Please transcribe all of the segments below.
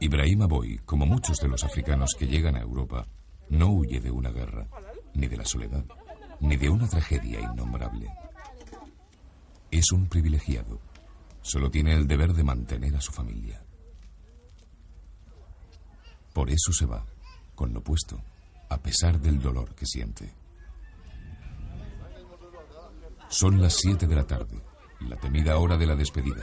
Ibrahim Aboy, como muchos de los africanos que llegan a Europa, no huye de una guerra, ni de la soledad, ni de una tragedia innombrable. Es un privilegiado. Solo tiene el deber de mantener a su familia. Por eso se va, con lo puesto, a pesar del dolor que siente. Son las 7 de la tarde, la temida hora de la despedida.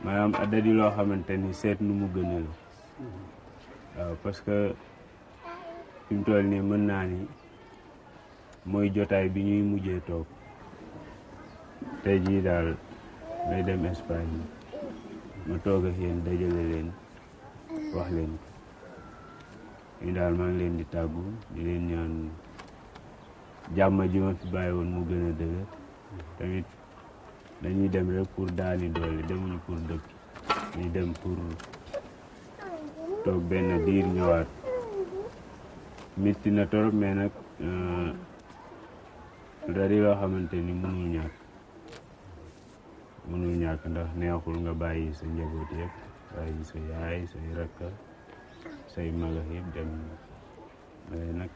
manam ada di lo xamanteni set nu mu gën la waaw parce que fim mu toll nii mën na ni moy jotay bi ñuy mujjé tok tay ji dal may dem Espagne ma toog ak dajale len wax len ñu dal ma ngi len di tagu di len ñaan jamma ji ma fi bayiwon mu gën a tamit dañuy dem rek pour daani doole demuñu pour dëkk ñu dem pour toog benn diir ñëwaat metti na torop mais nag dari euh, yoo xamante ni mënul ñàkk mënul ñàkk ndax neexul nga bàyyi sa njaboot yëpp bàyyi sa yaay say rakka say maga yëpp dem waaye nag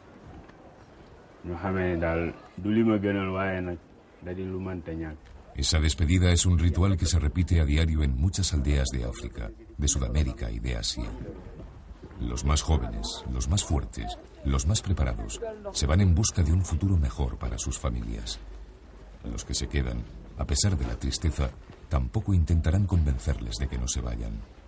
ñu xamee ne daal du li ma gënal waaye nag dadi di lu mënta ñàkk Esa despedida es un ritual que se repite a diario en muchas aldeas de África, de Sudamérica y de Asia. Los más jóvenes, los más fuertes, los más preparados, se van en busca de un futuro mejor para sus familias. Los que se quedan, a pesar de la tristeza, tampoco intentarán convencerles de que no se vayan.